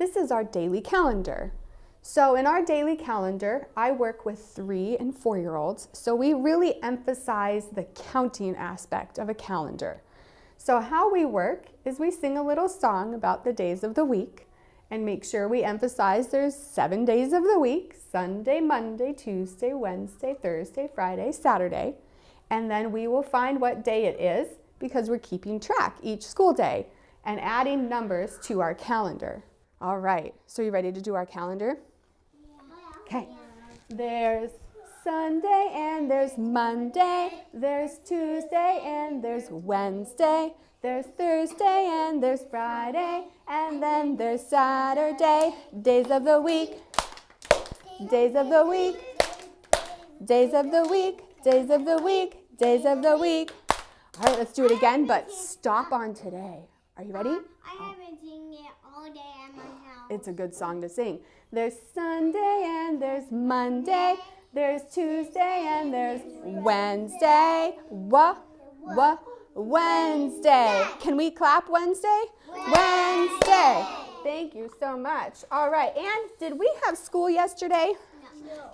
this is our daily calendar. So in our daily calendar, I work with three and four-year-olds, so we really emphasize the counting aspect of a calendar. So how we work is we sing a little song about the days of the week and make sure we emphasize there's seven days of the week, Sunday, Monday, Tuesday, Wednesday, Thursday, Friday, Saturday. And then we will find what day it is because we're keeping track each school day and adding numbers to our calendar. All right, so you ready to do our calendar? Okay. There's Sunday and there's Monday. There's Tuesday and there's Wednesday. There's Thursday and there's Friday. And then there's Saturday. Days of the week. Days of the week. Days of the week. Days of the week. Days of the week. All right, let's do it again, but stop on today. Are you ready? Um, I haven't seen it all day at my house. It's a good song to sing. There's Sunday and there's Monday. There's Tuesday and there's Wednesday. Wha, wha, Wednesday. Can we clap Wednesday? Wednesday. Thank you so much. All right, and did we have school yesterday?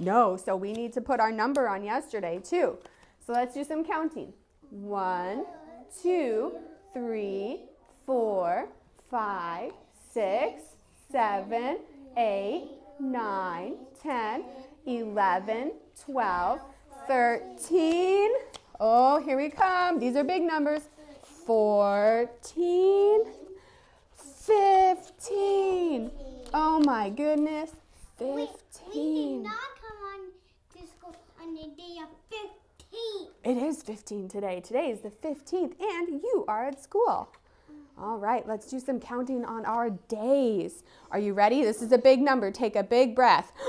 No. No, so we need to put our number on yesterday too. So let's do some counting. One, two, three, four, five, six, seven, eight, nine, ten, eleven, twelve, thirteen. Oh, here we come. These are big numbers. Fourteen, fifteen. Oh my goodness. We, we did Fifteen. not come on to school on the day of 15. It is 15 today. Today is the 15th and you are at school. All right, let's do some counting on our days. Are you ready? This is a big number. Take a big breath.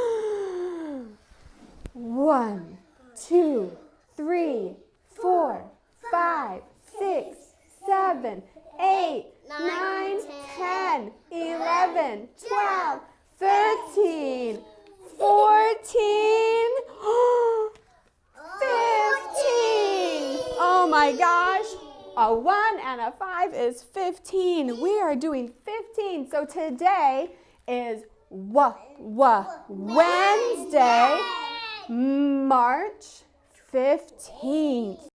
One, two, three, four, five, six, seven, eight, nine, ten, eleven, twelve, thirteen, fourteen. 15! Oh my gosh. A 1 and a 5 is 15. We are doing 15. So today is wa wa Wednesday, March 15th.